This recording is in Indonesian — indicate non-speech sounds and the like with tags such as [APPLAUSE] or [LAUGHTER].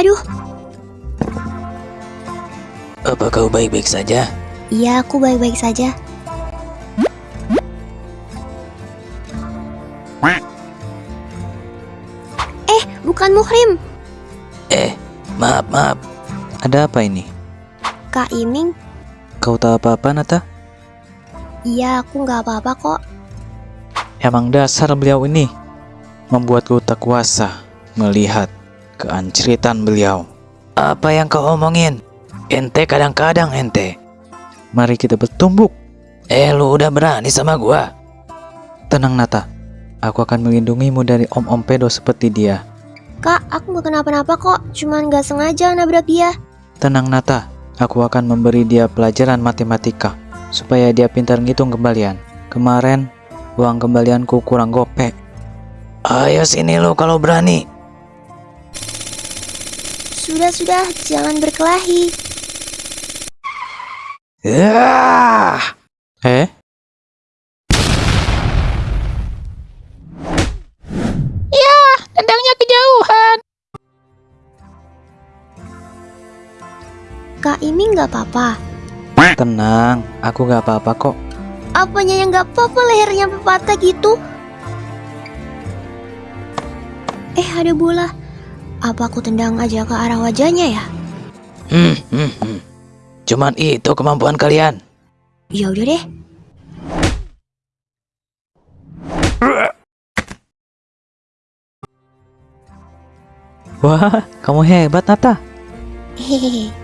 Aduh, Apa kau baik-baik saja? iya aku baik-baik saja. Eh, bukan Muhrim. Eh, maaf, maaf. Ada apa ini? Kak Iming. Kau tahu apa-apa, Nata? Iya, aku nggak apa-apa kok. Emang dasar beliau ini membuatku tak kuasa melihat keanceritan beliau. Apa yang kau omongin? Ente kadang-kadang ente. Mari kita bertumbuk. Eh, lu udah berani sama gua? Tenang, Nata. Aku akan melindungimu dari om-om pedo seperti dia. Kak, aku nggak kenapa-napa kok. Cuman nggak sengaja nabrak dia. Tenang, Nata. Aku akan memberi dia pelajaran matematika supaya dia pintar ngitung kembalian. Kemarin uang kembalianku kurang gopek. Ayo sini lu kalau berani. Sudah-sudah, jangan berkelahi. Yah! Eh? Tendangnya kejauhan. Kak Iming nggak apa-apa. Tenang, aku gak apa-apa kok. Apanya yang nggak apa-apa lehernya patah gitu? Eh, ada bola. Apa aku tendang aja ke arah wajahnya ya? Hmm, hmm, hmm. Cuman itu kemampuan kalian. Ya udah deh. Wah, kamu hebat, Nata. Hehehe. [LAUGHS]